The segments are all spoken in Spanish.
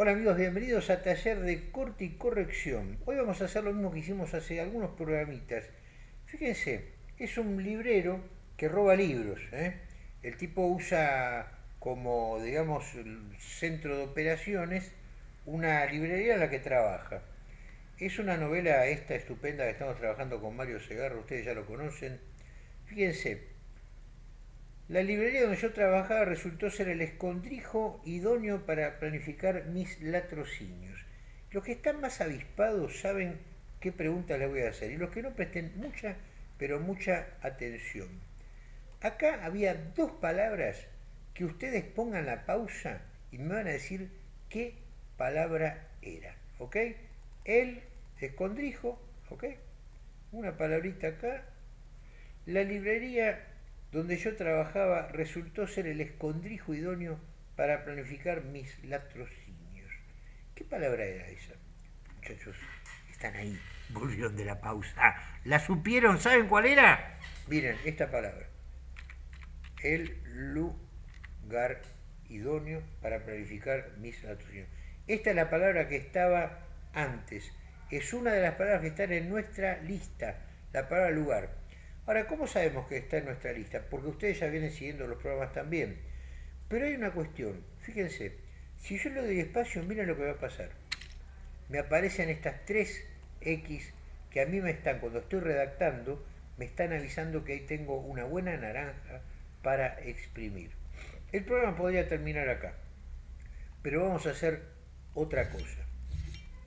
Hola amigos, bienvenidos a Taller de Corte y Corrección. Hoy vamos a hacer lo mismo que hicimos hace algunos programitas. Fíjense, es un librero que roba libros. ¿eh? El tipo usa como, digamos, centro de operaciones una librería en la que trabaja. Es una novela esta estupenda que estamos trabajando con Mario Segarra, ustedes ya lo conocen. Fíjense, la librería donde yo trabajaba resultó ser el escondrijo idóneo para planificar mis latrocinios. Los que están más avispados saben qué preguntas les voy a hacer y los que no presten mucha, pero mucha atención. Acá había dos palabras que ustedes pongan la pausa y me van a decir qué palabra era, ¿ok? El escondrijo, ¿ok? Una palabrita acá. La librería donde yo trabajaba resultó ser el escondrijo idóneo para planificar mis latrocinios. ¿Qué palabra era esa? Muchachos, están ahí, volvieron de la pausa. ¿La supieron? ¿Saben cuál era? Miren, esta palabra. El lugar idóneo para planificar mis latrocinios. Esta es la palabra que estaba antes. Es una de las palabras que están en nuestra lista, la palabra lugar. Ahora, ¿cómo sabemos que está en nuestra lista? Porque ustedes ya vienen siguiendo los programas también. Pero hay una cuestión, fíjense, si yo le doy espacio, miren lo que va a pasar. Me aparecen estas tres X que a mí me están, cuando estoy redactando, me están avisando que ahí tengo una buena naranja para exprimir. El programa podría terminar acá, pero vamos a hacer otra cosa.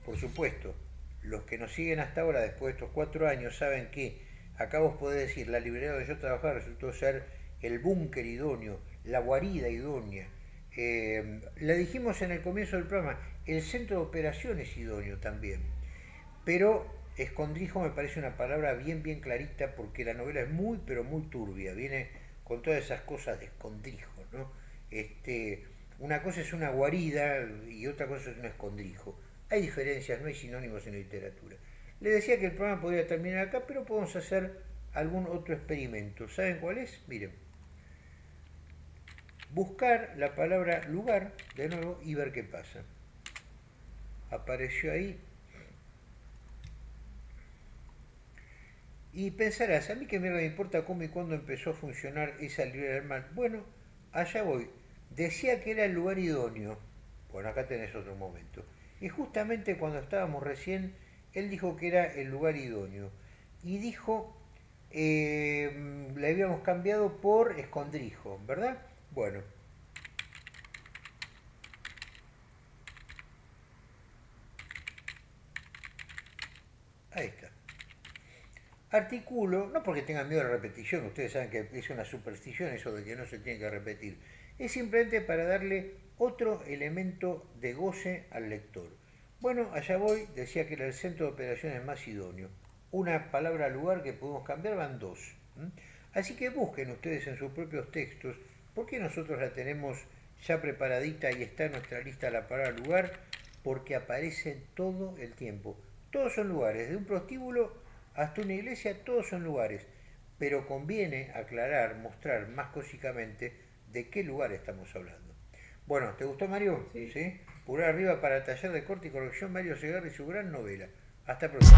Por supuesto, los que nos siguen hasta ahora, después de estos cuatro años, saben que Acá vos podés decir, la librería donde yo trabajaba resultó ser el búnker idóneo, la guarida idónea. Eh, la dijimos en el comienzo del programa, el centro de operaciones idóneo también. Pero escondrijo me parece una palabra bien, bien clarita porque la novela es muy, pero muy turbia. Viene con todas esas cosas de escondrijo, ¿no? Este, una cosa es una guarida y otra cosa es un escondrijo. Hay diferencias, no hay sinónimos en literatura. Le decía que el programa podría terminar acá, pero podemos hacer algún otro experimento. ¿Saben cuál es? Miren. Buscar la palabra lugar de nuevo y ver qué pasa. Apareció ahí. Y pensarás, a mí que me importa cómo y cuándo empezó a funcionar esa librería del mal. Bueno, allá voy. Decía que era el lugar idóneo. Bueno, acá tenés otro momento. Y justamente cuando estábamos recién él dijo que era el lugar idóneo. Y dijo, eh, le habíamos cambiado por escondrijo, ¿verdad? Bueno. Ahí está. Artículo, no porque tengan miedo a la repetición, ustedes saben que es una superstición eso de que no se tiene que repetir, es simplemente para darle otro elemento de goce al lector. Bueno, allá voy, decía que era el centro de operaciones más idóneo. Una palabra lugar que podemos cambiar van dos. Así que busquen ustedes en sus propios textos, porque nosotros la tenemos ya preparadita y está en nuestra lista la palabra lugar, porque aparece todo el tiempo. Todos son lugares, de un prostíbulo hasta una iglesia, todos son lugares. Pero conviene aclarar, mostrar más cósicamente de qué lugar estamos hablando. Bueno, ¿te gustó Mario? ¿Sí? Pulgar arriba para taller de corte y corrección Mario Segarra y su gran novela. Hasta pronto.